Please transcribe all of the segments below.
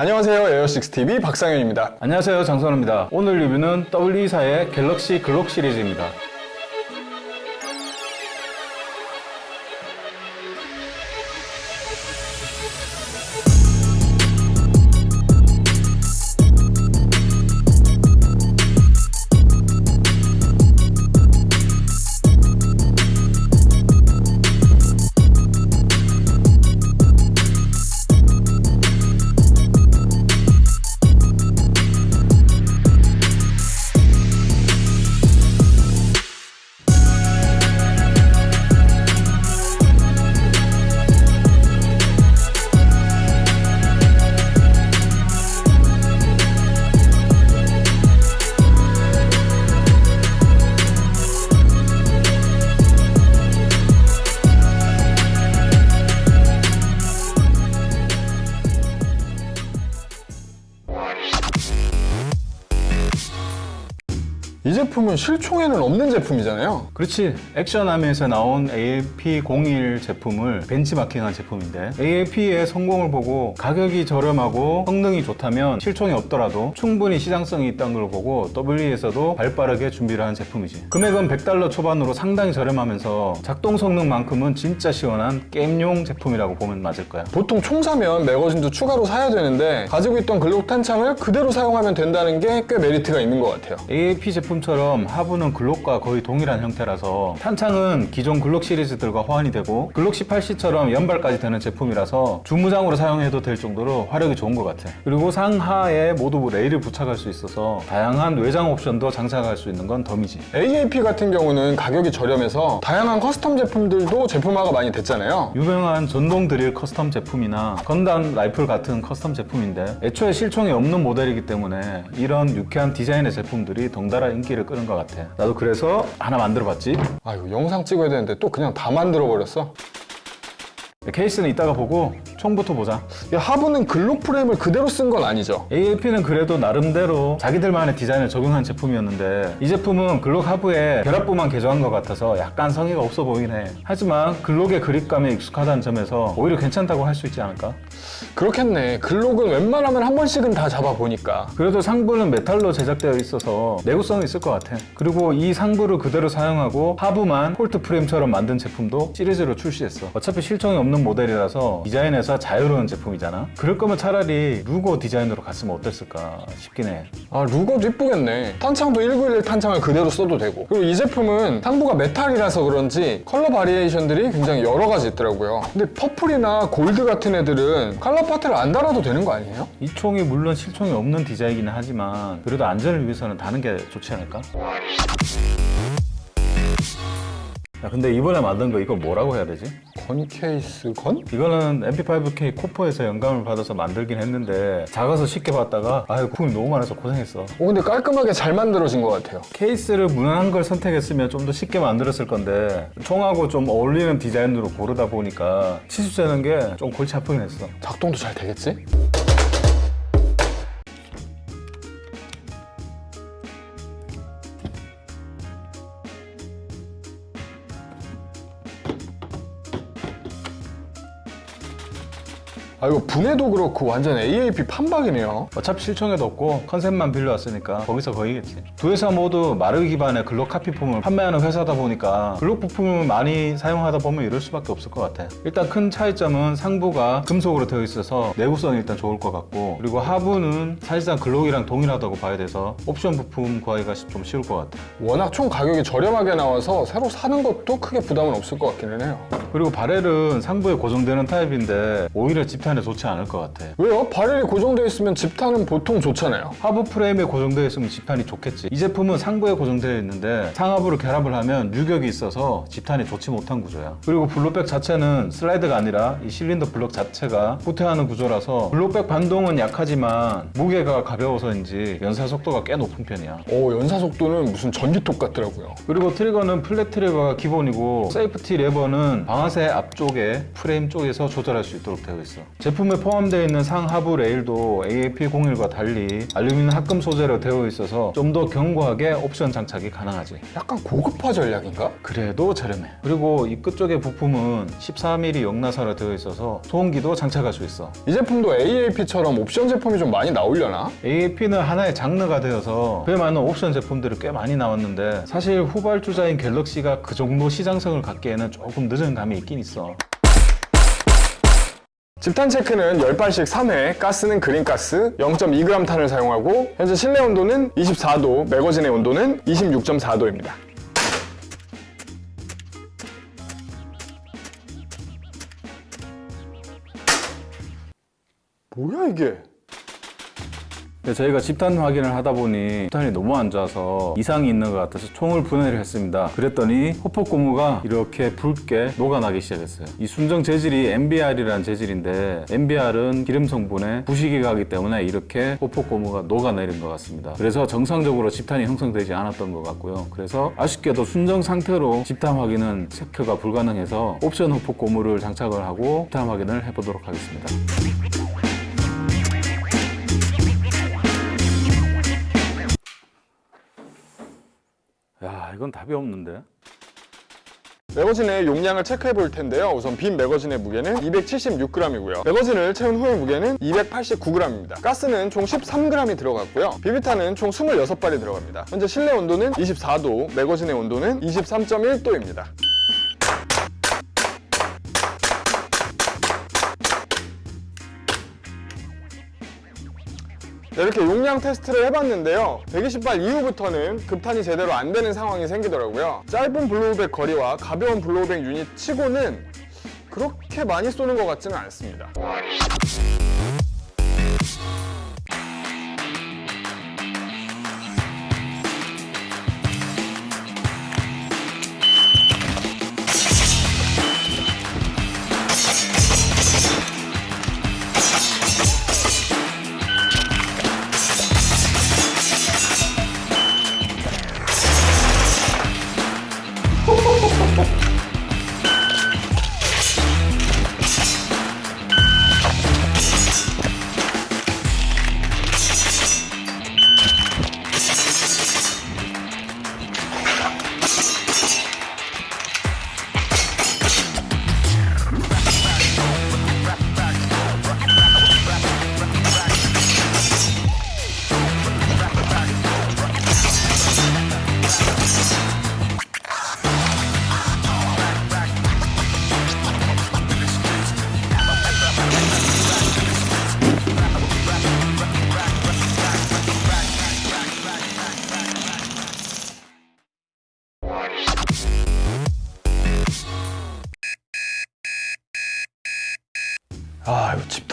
안녕하세요. 에어6TV 박상현입니다. 안녕하세요. 장선호입니다. 오늘 리뷰는 W24의 갤럭시 글록 시리즈입니다 제품은 실총에는 없는 제품이잖아요. 그렇지. 액션함에서 나온 ALP01 제품을 벤치마킹한 제품인데 ALP의 성공을 보고 가격이 저렴하고 성능이 좋다면 실총이 없더라도 충분히 시장성이 있다는 걸 보고 W에서도 발빠르게 준비를 한 제품이지. 금액은 100달러 초반으로 상당히 저렴하면서 작동 성능만큼은 진짜 시원한 게임용 제품이라고 보면 맞을 거야. 보통 총 사면 매거진도 추가로 사야 되는데 가지고 있던 글록 탄창을 그대로 사용하면 된다는 게 꽤 메리트가 있는 것 같아요. AAP 제품처럼 하부는 글록과 거의 동일한 형태라서 탄창은 기존 글록 시리즈들과 호환이 되고 글록 18C처럼 연발까지 되는 제품이라서 주무장으로 사용해도 될 정도로 화력이 좋은 것 같아. 그리고 상하에 모두 레일을 부착할 수 있어서 다양한 외장 옵션도 장착할 수 있는 건 덤이지. AAP 같은 경우는 가격이 저렴해서 다양한 custom 제품들도 제품화가 많이 됐잖아요. 유명한 전동 드릴 custom 제품이나 건담 라이플 같은 custom 제품인데 애초에 실총이 없는 모델이기 때문에 이런 유쾌한 디자인의 제품들이 덩달아 인기를 끄는 것 같아. 나도 그래서 하나 만들어 봤지. 아이고 영상 찍어야 되는데 또 그냥 다 만들어 버렸어 케이스는 이따가 보고 총부터 보자. 이 하부는 글록 프레임을 그대로 쓴 건 아니죠? AAP는 그래도 나름대로 자기들만의 디자인을 적용한 제품이었는데 이 제품은 글록 하부에 결합부만 개조한 것 같아서 약간 성의가 없어 보이긴 해. 하지만 글록의 그립감에 익숙하다는 점에서 오히려 괜찮다고 할 수 있지 않을까? 그렇겠네. 글록은 웬만하면 한 번씩은 다 잡아보니까. 그래도 상부는 메탈로 제작되어 있어서 내구성이 있을 것 같아. 그리고 이 상부를 그대로 사용하고 하부만 콜트 프레임처럼 만든 제품도 시리즈로 출시했어. 어차피 실총이 없는 모델이라서 디자인에서 자유로운 제품이잖아. 그럴 거면 차라리 루거 디자인으로 갔으면 어땠을까 싶긴 해. 아 루거도 이쁘겠네. 탄창도 1911 탄창을 그대로 써도 되고. 그리고 이 제품은 상부가 메탈이라서 그런지 컬러 variation들이 굉장히 여러 가지 있더라고요. 근데 purple이나 gold 같은 애들은 컬러 파트를 안 달아도 되는 거 아니에요? 이 총이 물론 실총이 없는 디자인이긴 하지만 그래도 안전을 위해서는 다는 게 좋지 않을까? 야 근데 이번에 만든 거 이거 뭐라고 해야 되지? gun 케이스 gun? 이거는 MP5K 코포에서 영감을 받아서 만들긴 했는데 작아서 쉽게 봤다가 아유 구이 너무 많아서 고생했어 오 근데 깔끔하게 잘 만들어진 것 같아요 케이스를 무난한 걸 선택했으면 좀 더 쉽게 만들었을 건데 총하고 좀 어울리는 디자인으로 고르다 보니까 치수 재는 게 좀 골치 아프긴 했어 작동도 잘 되겠지? 아 이거 분해도 그렇고 완전 AAP 판박이네요. 어차피 실총에도 없고 컨셉만 빌려왔으니까 거기서 거기겠지. 두 회사 모두 마르 기반의 글록 카피폼을 판매하는 회사다 보니까 글록 부품을 많이 사용하다 보면 이럴 수밖에 없을 것 같아. 일단 큰 차이점은 상부가 금속으로 되어 있어서 내구성이 일단 좋을 것 같고 그리고 하부는 사실상 글록이랑 동일하다고 봐야 돼서 옵션 부품 구하기가 좀 쉬울 것 같아. 워낙 총 가격이 저렴하게 나와서 새로 사는 것도 크게 부담은 없을 것 같기는 해요. 그리고 바렐은 상부에 고정되는 타입인데 오히려 집탄 에 좋지 않을 것 같아. 왜요? 바렐이 고정되어 있으면 집탄은 보통 좋잖아요. 하부 프레임에 고정되어 있으면 집탄이 좋겠지. 이 제품은 상부에 고정되어 있는데 상하부를 결합을 하면 유격이 있어서 집탄이 좋지 못한 구조야. 그리고 블록백 자체는 슬라이드가 아니라 이 실린더 블록 자체가 후퇴하는 구조라서 블록백 반동은 약하지만 무게가 가벼워서인지 연사 속도가 꽤 높은 편이야. 오 연사 속도는 무슨 전기톱 같더라고요. 그리고 trigger는 flat trigger가 기본이고 safety 레버는 방아쇠 앞쪽에 프레임 쪽에서 조절할 수 있도록 되어 있어 제품에 포함되어 있는 상하부 레일도 AAP01과 달리 알루미늄 합금 소재로 되어 있어서 좀 더 견고하게 옵션 장착이 가능하지. 약간 고급화 전략인가? 그래도 저렴해. 그리고 이 끝쪽의 부품은 14mm 역나사로 되어 있어서 소음기도 장착할 수 있어. 이 제품도 AAP처럼 옵션 제품이 좀 많이 나오려나? AAP는 하나의 장르가 되어서 그에 맞는 옵션 제품들이 꽤 많이 나왔는데 사실 후발주자인 갤럭시가 그 정도 시장성을 갖기에는 조금 늦은 감이 있긴 있어. 집탄 체크는 10발씩 3회, 가스는 그린가스 0.2g 탄을 사용하고 현재 실내 온도는 24도, 매거진의 온도는 26.4도입니다. 뭐야 이게? 저희가 집탄 확인을 하다 보니 집탄이 너무 안 좋아서 이상이 있는 것 같아서 총을 분해를 했습니다. 그랬더니 호폭 고무가 이렇게 붉게 녹아나기 시작했어요. 이 순정 재질이 MBR이라는 재질인데 MBR은 기름 성분에 부식이 가기 때문에 이렇게 호폭 고무가 녹아내린 것 같습니다. 그래서 정상적으로 집탄이 형성되지 않았던 것 같고요. 그래서 아쉽게도 순정 상태로 집탄 확인은 체크가 불가능해서 옵션 호폭 고무를 장착을 하고 집탄 확인을 해보도록 하겠습니다. 야 이건 답이 없는데. 매거진의 용량을 체크해 볼 텐데요. 우선 빈 매거진의 무게는 276g이고요. 매거진을 채운 후의 무게는 289g입니다. 가스는 총 13g이 들어갔고요. 비비탄은 총 26발이 들어갑니다. 현재 실내 온도는 24도, 매거진의 온도는 23.1도입니다. 이렇게 용량 테스트를 해봤는데요. 120발 이후부터는 급탄이 제대로 안 되는 상황이 생기더라고요. 짧은 blowback 거리와 가벼운 blowback 유닛 치고는 그렇게 많이 쏘는 것 같지는 않습니다.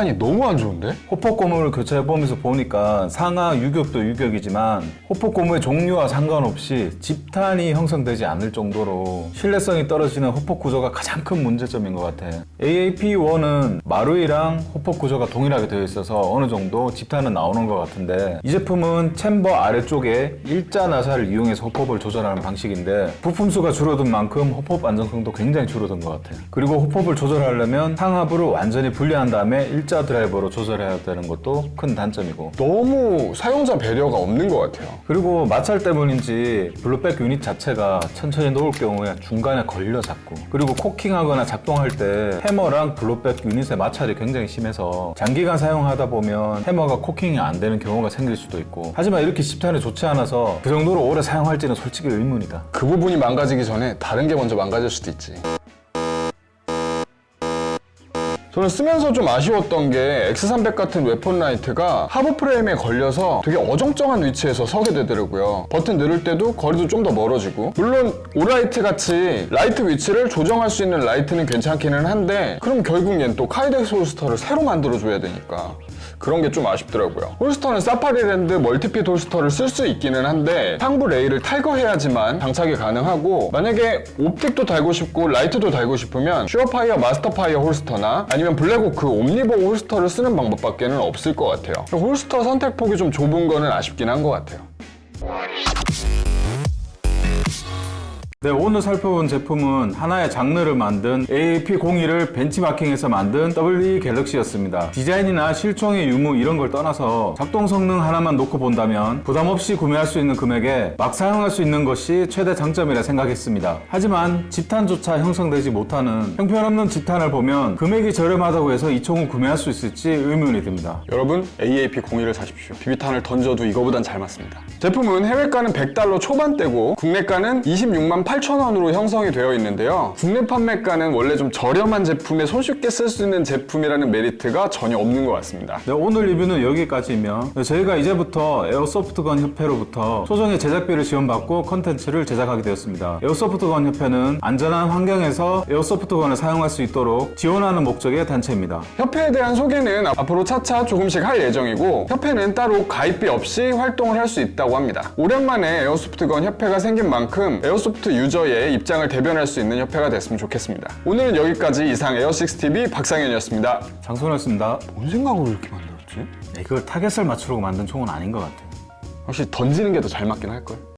탄이 너무 안 좋은데? 호폭 고무를 교체해보면서 보니까 상하 유격도 유격이지만 호폭 고무의 종류와 상관없이 집탄이 형성되지 않을 정도로 신뢰성이 떨어지는 호폭 구조가 가장 큰 문제점인 것 같아. AAP1은 마루이랑 호폭 구조가 동일하게 되어 있어서 어느 정도 집탄은 나오는 것 같은데 이 제품은 챔버 아래쪽에 일자 나사를 이용해서 호폭을 조절하는 방식인데 부품수가 줄어든 만큼 호폭 안정성도 굉장히 줄어든 것 같아. 그리고 호폭을 조절하려면 상하부를 완전히 분리한 다음에 일자 드라이버로 조절해야 되는 것도 큰 단점이고 너무 사용자 배려가 없는 것 같아요. 그리고 마찰 때문인지 blowback 유닛 자체가 천천히 놓을 경우에 중간에 걸려 갖고 그리고 cocking하거나 작동할 때 해머랑 blowback 유닛의 마찰이 굉장히 심해서 장기간 사용하다 보면 해머가 cocking이 안 되는 경우가 생길 수도 있고 하지만 이렇게 집탄이 좋지 않아서 그 정도로 오래 사용할지는 솔직히 의문이다 그 부분이 망가지기 전에 다른 게 먼저 망가질 수도 있지. 저는 쓰면서 좀 아쉬웠던 게 X300 같은 weapon light가 하부 프레임에 걸려서 되게 어정쩡한 위치에서 서게 되더라고요. 버튼 누를 때도 거리도 좀 더 멀어지고 물론 Olight 같이 라이트 위치를 조정할 수 있는 라이트는 괜찮기는 한데 그럼 결국 얘는 또 Kydex holster를 새로 만들어줘야 되니까 그런 게 좀 아쉽더라고요. holster는 Safariland multi-fit holster를 쓸 수 있기는 한데 상부 레일을 탈거해야지만 장착이 가능하고 만약에 optic도 달고 싶고 라이트도 달고 싶으면 SureFire MasterFire holster나 아니면 Blackhawk Omnivore holster를 쓰는 방법밖에 는 없을 것 같아요. holster 선택폭이 좀 좁은 거는 아쉽긴 한 것 같아요. 네, 오늘 살펴본 제품은 하나의 장르를 만든 AAP01을 벤치마킹해서 만든 WE 갤럭시였습니다. 디자인이나 실총의 유무 이런 걸 떠나서 작동 성능 하나만 놓고 본다면 부담 없이 구매할 수 있는 금액에 막 사용할 수 있는 것이 최대 장점이라 생각했습니다. 하지만 집탄조차 형성되지 못하는 형편없는 집탄을 보면 금액이 저렴하다고 해서 이 총을 구매할 수 있을지 의문이 듭니다. 여러분 AAP01을 사십시오. 비비탄을 던져도 이거보단 잘 맞습니다. 제품은 해외가는 100달러 초반대고 국내가는 26만 8천 원으로 형성이 되어 있는데요. 국내 판매가는 원래 좀 저렴한 제품에 손쉽게 쓸 수 있는 제품이라는 메리트가 전혀 없는 것 같습니다. 네, 오늘 리뷰는 여기까지이며 저희가 이제부터 airsoft gun 협회로부터 소정의 제작비를 지원받고 컨텐츠를 제작하게 되었습니다. airsoft gun 협회는 안전한 환경에서 airsoft gun을 사용할 수 있도록 지원하는 목적의 단체입니다. 협회에 대한 소개는 앞으로 차차 조금씩 할 예정이고 협회는 따로 가입비 없이 활동을 할 수 있다고 합니다. 오랜만에 airsoft gun 협회가 생긴 만큼 airsoft user의 입장을 대변할 수 있는 협회가 됐으면 좋겠습니다. 오늘은 여기까지 이상 에어6TV 박상현이었습니다. 장소였습니다. 뭔 생각으로 이렇게 만들었지? 네, 그걸 타겟을 맞추려고 만든 총은 아닌 것 같아요. 확실히 던지는 게 더 잘 맞긴 할걸.